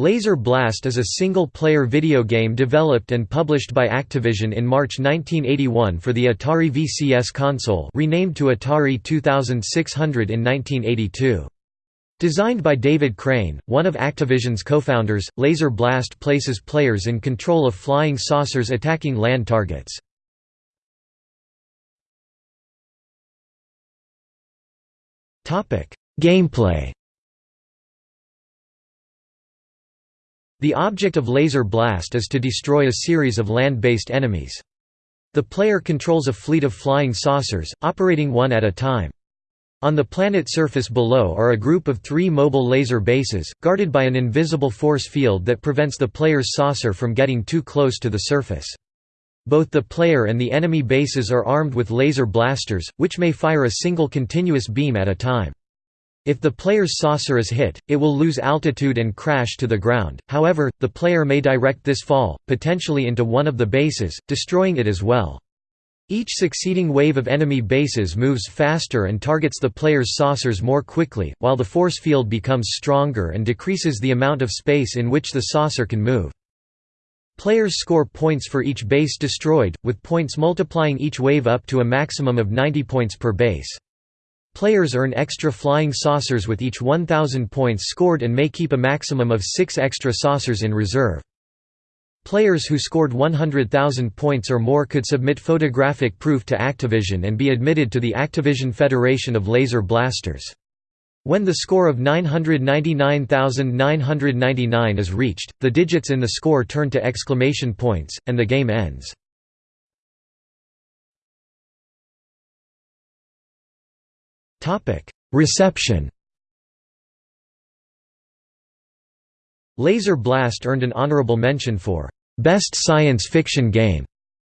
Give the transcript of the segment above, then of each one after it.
Laser Blast is a single-player video game developed and published by Activision in March 1981 for the Atari VCS console renamed to Atari 2600 in 1982. Designed by David Crane, one of Activision's co-founders, Laser Blast places players in control of flying saucers attacking land targets. Gameplay The object of Laser Blast is to destroy a series of land-based enemies. The player controls a fleet of flying saucers, operating one at a time. On the planet surface below are a group of three mobile laser bases, guarded by an invisible force field that prevents the player's saucer from getting too close to the surface. Both the player and the enemy bases are armed with laser blasters, which may fire a single continuous beam at a time. If the player's saucer is hit, it will lose altitude and crash to the ground, however, the player may direct this fall, potentially into one of the bases, destroying it as well. Each succeeding wave of enemy bases moves faster and targets the player's saucers more quickly, while the force field becomes stronger and decreases the amount of space in which the saucer can move. Players score points for each base destroyed, with points multiplying each wave up to a maximum of 90 points per base. Players earn extra flying saucers with each 1,000 points scored and may keep a maximum of six extra saucers in reserve. Players who scored 100,000 points or more could submit photographic proof to Activision and be admitted to the Activision Federation of Laser Blasters. When the score of 999,999 is reached, the digits in the score turn to exclamation points, and the game ends. Reception Laser Blast earned an honorable mention for Best Science Fiction Game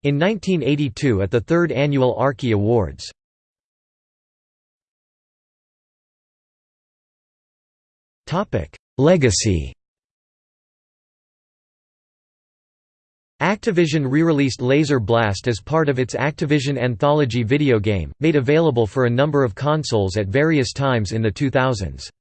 in 1982 at the third annual Arkie Awards. Topic: Legacy Activision re-released Laser Blast as part of its Activision Anthology video game, made available for a number of consoles at various times in the 2000s.